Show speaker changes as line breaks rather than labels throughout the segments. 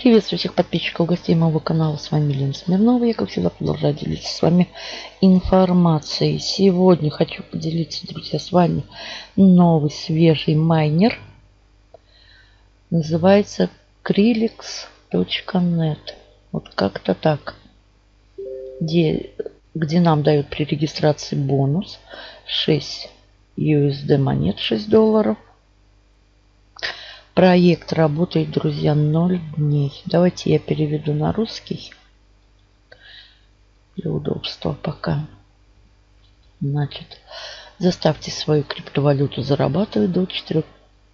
Приветствую всех подписчиков, гостей моего канала. С вами Лена Смирнова. Я, как всегда, продолжаю делиться с вами информацией. Сегодня хочу поделиться, друзья, с вами новый свежий майнер. Называется Krillix.net. Вот как-то так. Где, где нам дают при регистрации бонус 6 USD монет 6 долларов Проект работает, друзья, 0 дней. Давайте я переведу на русский. Для удобства пока. Значит, заставьте свою криптовалюту зарабатывать до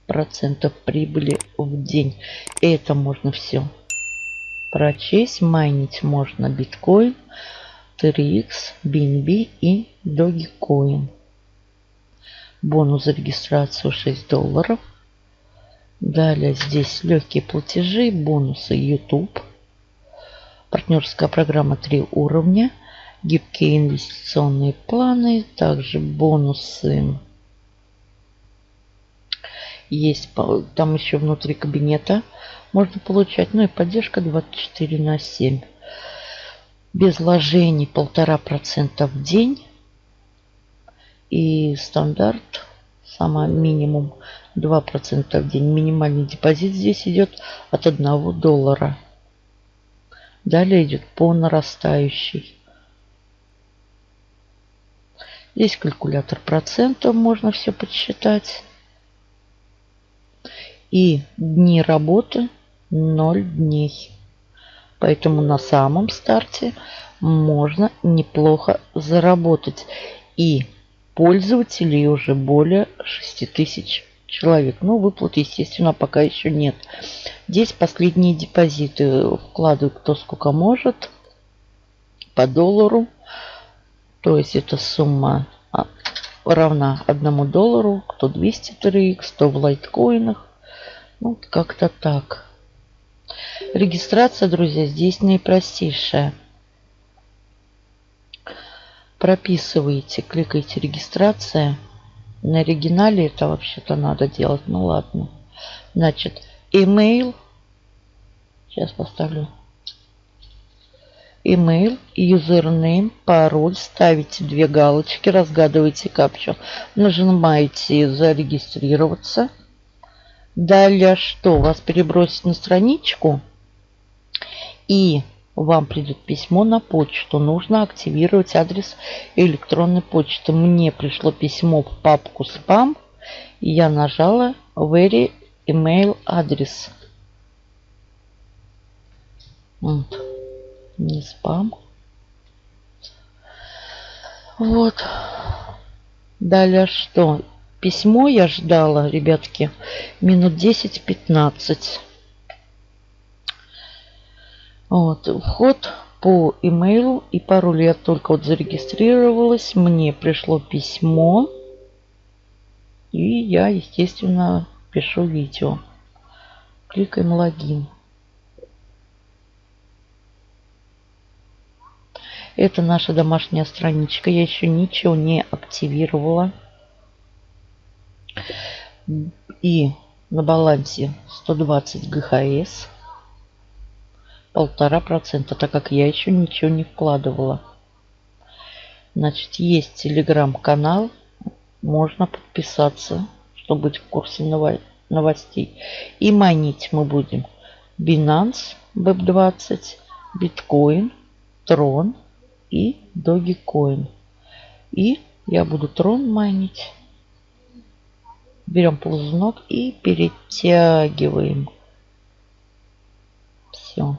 4% прибыли в день. И это можно все прочесть. Майнить можно биткоин, TRX, BNB и Dogecoin. Бонус за регистрацию 6 долларов. Далее здесь легкие платежи, бонусы YouTube. Партнерская программа 3 уровня. Гибкие инвестиционные планы. Также бонусы. Есть там еще внутри кабинета можно получать. Ну и поддержка 24 на 7. Без вложений полтора процента в день. И стандарт, самый минимум 2% в день. Минимальный депозит здесь идет от 1 доллара. Далее идет по нарастающей. Здесь калькулятор процентов, можно все подсчитать. И дни работы 0 дней. Поэтому на самом старте можно неплохо заработать. И пользователей уже более 6000 человек. Но выплат, естественно, пока еще нет. Здесь последние депозиты вкладывают кто сколько может. По доллару. То есть эта сумма а, равна одному доллару. Кто 200 TRX, кто в лайткоинах. Ну, как-то так. Регистрация, друзья, здесь наипростейшая. Прописываете, кликаете регистрация. На оригинале это вообще-то надо делать. Ну ладно. Значит, email. Сейчас поставлю. Email, username, пароль. Ставите две галочки, разгадываете капчу. Нажимаете зарегистрироваться. Далее что? Вас перебросить на страничку. И вам придет письмо на почту. Нужно активировать адрес электронной почты. Мне пришло письмо в папку спам. И я нажала Very Email адрес. Вот. Не спам. Вот. Далее что? Письмо я ждала, ребятки, минут 10-15. Вот, вход по имейлу и пароль. Я только вот зарегистрировалась. Мне пришло письмо. И я, естественно, пишу видео. Кликаем логин. Это наша домашняя страничка. Я еще ничего не активировала. И на балансе 120 ГХС полтора процента, так как я еще ничего не вкладывала. Значит, есть телеграм-канал, можно подписаться, чтобы быть в курсе новостей. И майнить мы будем Binance, BEP20, Bitcoin, Tron и Dogecoin. И я буду Tron майнить. Берем ползунок и перетягиваем. Все.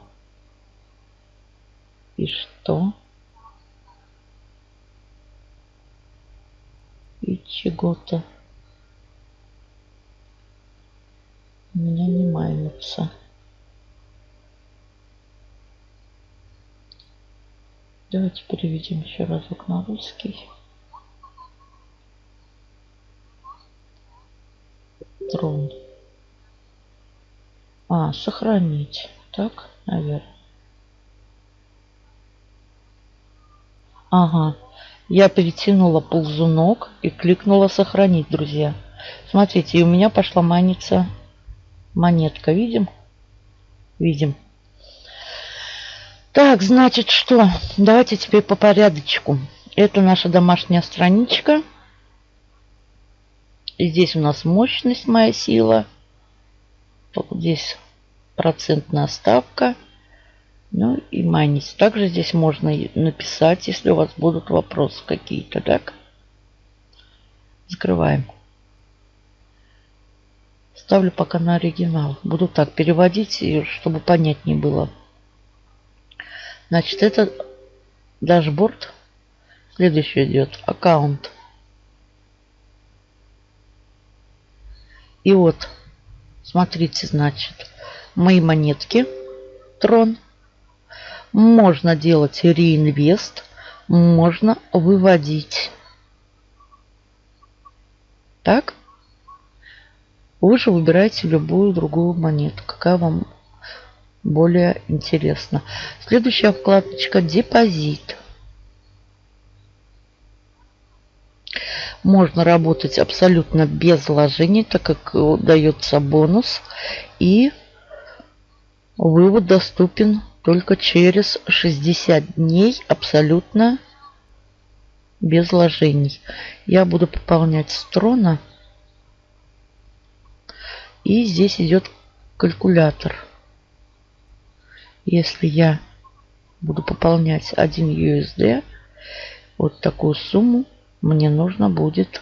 И что? И чего-то. У меня не майнится. Давайте переведем еще разок на русский. Трон. А, сохранить. Так, наверное. Ага. Я перетянула ползунок и кликнула сохранить, друзья. Смотрите, и у меня пошла маниться монетка. Видим? Видим. Так, значит, что? Давайте теперь по порядочку. Это наша домашняя страничка. И здесь у нас мощность, моя сила. Здесь процентная ставка. Ну и майнить. Также здесь можно написать, если у вас будут вопросы какие-то, так? Закрываем. Ставлю пока на оригинал. Буду так переводить, чтобы понятнее было. Значит, это дашборд. Следующий идет аккаунт. И вот, смотрите, значит, мои монетки. Трон. Можно делать реинвест. Можно выводить. Так. Вы же выбираете любую другую монету, какая вам более интересна. Следующая вкладочка «Депозит». Можно работать абсолютно без вложений, так как дается бонус. И вывод доступен только через 60 дней абсолютно без вложений. Я буду пополнять с трона. И здесь идет калькулятор. Если я буду пополнять 1 USD, вот такую сумму мне нужно будет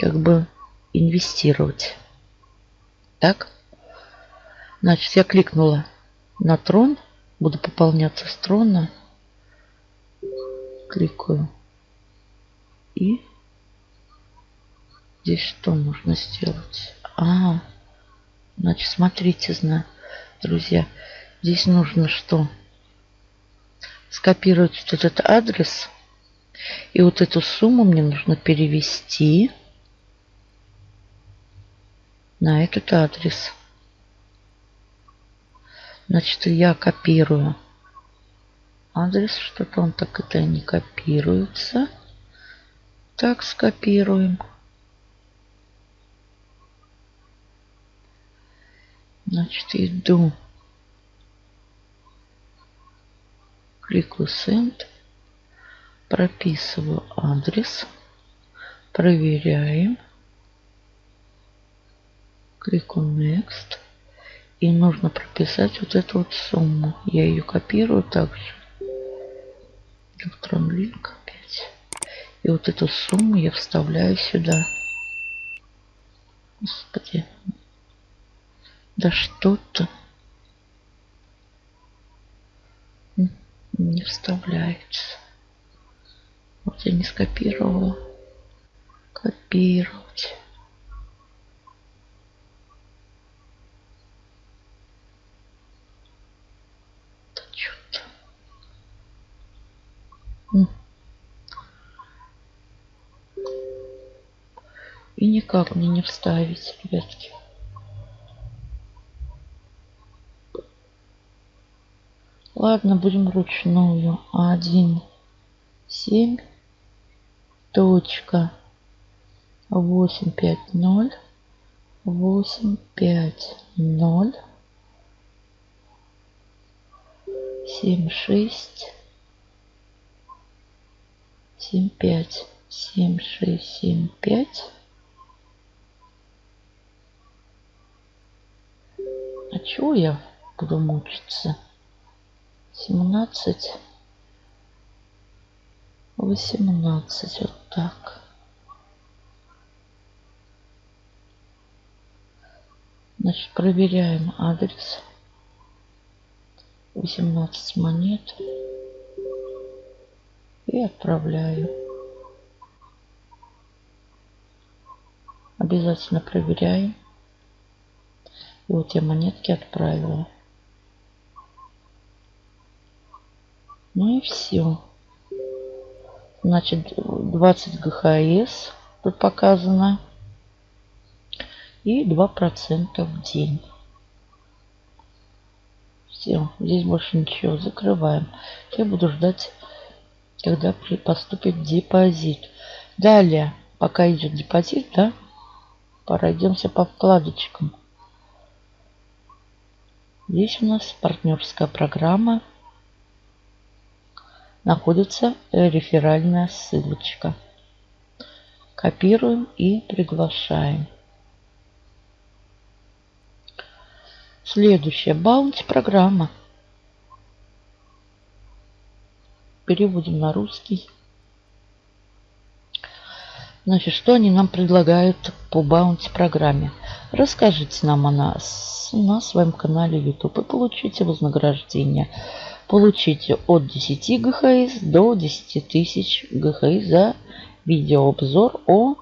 как бы инвестировать. Так. Значит, я кликнула на трон. Буду пополняться с трона. Кликаю. И здесь что нужно сделать? А, значит, смотрите, друзья. Здесь нужно что? Скопировать вот этот адрес. И вот эту сумму мне нужно перевести на этот адрес. Значит, я копирую адрес. Что-то он так это не копируется. Так, скопируем. Значит, иду. Кликаю Send. Прописываю адрес. Проверяем. Кликаю Next. И нужно прописать вот эту вот сумму. Я ее копирую также. Электрон линк опять. И вот эту сумму я вставляю сюда. Господи. Да что-то не вставляется. Вот я не скопировала. Копировать. Да что-то. И никак мне не вставить, ребятки. Ладно, будем вручную. Один, семь, точка, восемь, пять, ноль, восемь, пять, ноль, семь, шесть, семь, пять, семь, шесть, семь, пять. А чего я буду мучиться? семнадцать, восемнадцать, вот так. Значит, проверяем адрес. 18 монет. И отправляю. Обязательно проверяем. Вот я монетки отправила. Ну и все. Значит, 20 ГХС тут показано. И 2% в день. Все, здесь больше ничего. Закрываем. Я буду ждать, когда поступит депозит. Далее, пока идет депозит, да, пройдемся по вкладочкам. Здесь у нас партнерская программа. Находится реферальная ссылочка. Копируем и приглашаем. Следующая баунти-программа. Переводим на русский. Значит, что они нам предлагают по баунти программе? Расскажите нам о нас на своем канале YouTube и получите вознаграждение. Получите от 10 ГХС до 10 тысяч ГХС за видеообзор о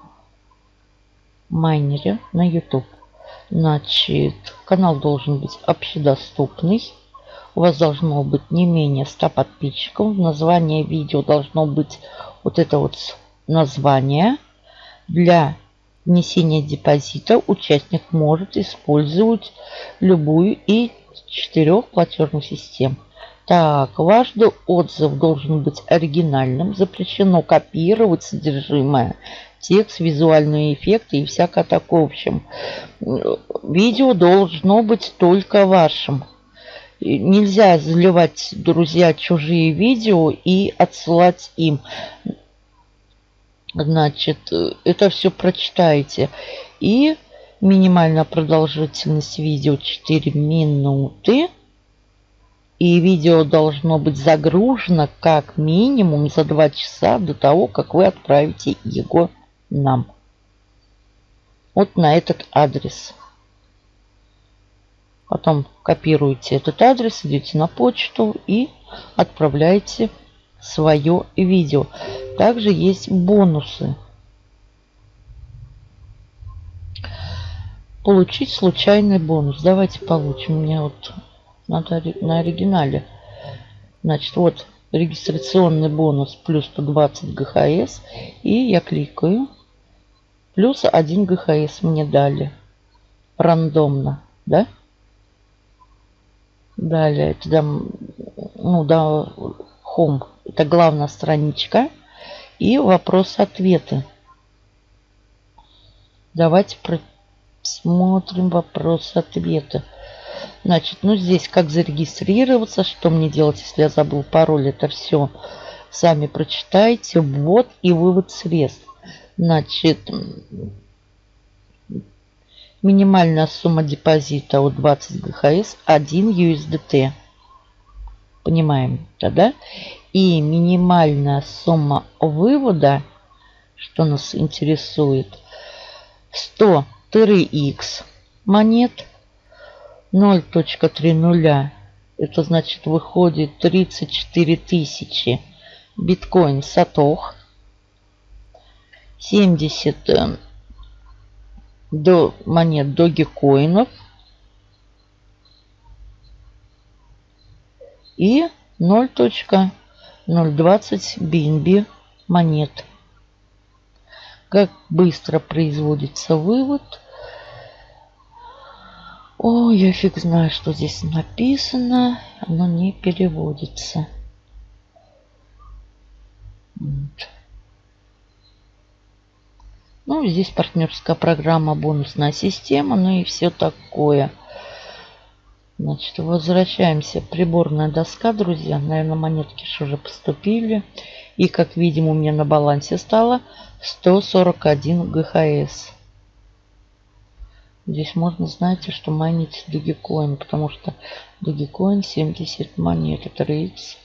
майнере на YouTube. Значит, канал должен быть общедоступный. У вас должно быть не менее 100 подписчиков. Название видео должно быть вот это вот название. Для внесения депозита участник может использовать любую из четырех платежных систем. Так, важный отзыв должен быть оригинальным. Запрещено копировать содержимое, текст, визуальные эффекты и всякое такое. В общем, видео должно быть только вашим. Нельзя заливать, друзья, чужие видео и отсылать им. Значит, это все прочитаете. И минимальная продолжительность видео 4 минуты. И видео должно быть загружено как минимум за 2 часа до того, как вы отправите его нам. Вот на этот адрес. Потом копируете этот адрес, идете на почту и отправляете свое видео. Также есть бонусы. Получить случайный бонус. Давайте получим. У меня вот надо на оригинале. Значит, вот регистрационный бонус плюс 120 ГХС. И я кликаю. Плюс 1 ГХС мне дали. Рандомно, да? Далее, это, ну, да, Home. Это главная страничка. И вопрос-ответы. Давайте просмотрим вопрос-ответы. Значит, ну здесь как зарегистрироваться, что мне делать, если я забыл пароль, это все сами прочитайте. Ввод и вывод средств. Значит, минимальная сумма депозита от 20 ГХС 1 USDT. Понимаем тогда? И минимальная сумма вывода, что нас интересует, 100 TRX монет 0.30. Это значит выходит 34 тысячи биткоин сатох. 70 э, до монет догикоинов. И 0.020 BNB монет. Как быстро производится вывод – о, я фиг знаю, что здесь написано. Оно не переводится. Вот. Ну, здесь партнерская программа, бонусная система, ну и все такое. Значит, возвращаемся. Приборная доска, друзья. Наверное, монетки же уже поступили. И, как видим, у меня на балансе стало 141 ГХС. Здесь можно, знаете, что майнить Dogecoin, потому что Dogecoin 70 монет. Это RX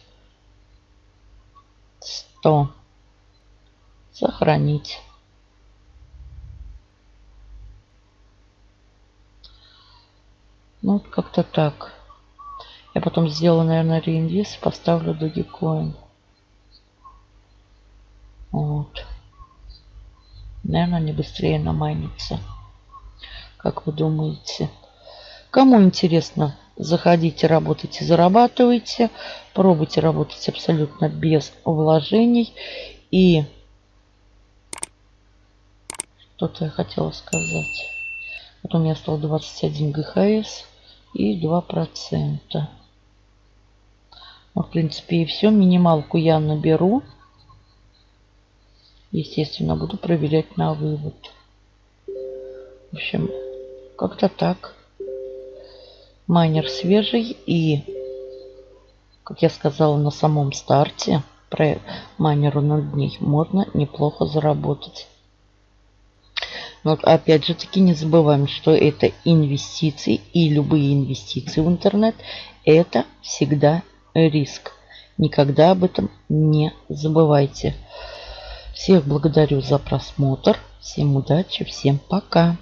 100. Сохранить. Ну, вот как-то так. Я потом сделаю, наверное, реинвест и поставлю Dogecoin. Вот. Наверное, они быстрее намайнятся. Как вы думаете? Кому интересно, заходите, работайте, зарабатывайте. Пробуйте работать абсолютно без вложений. И что-то я хотела сказать. Вот у меня стало 21 ГХС и 2%. Ну, в принципе, и все. Минималку я наберу. Естественно, буду проверять на вывод. В общем, как-то так. Майнер свежий и, как я сказала на самом старте, про майнеру 0 дней можно неплохо заработать. Но опять же таки не забываем, что это инвестиции и любые инвестиции в интернет это всегда риск. Никогда об этом не забывайте. Всех благодарю за просмотр. Всем удачи, всем пока.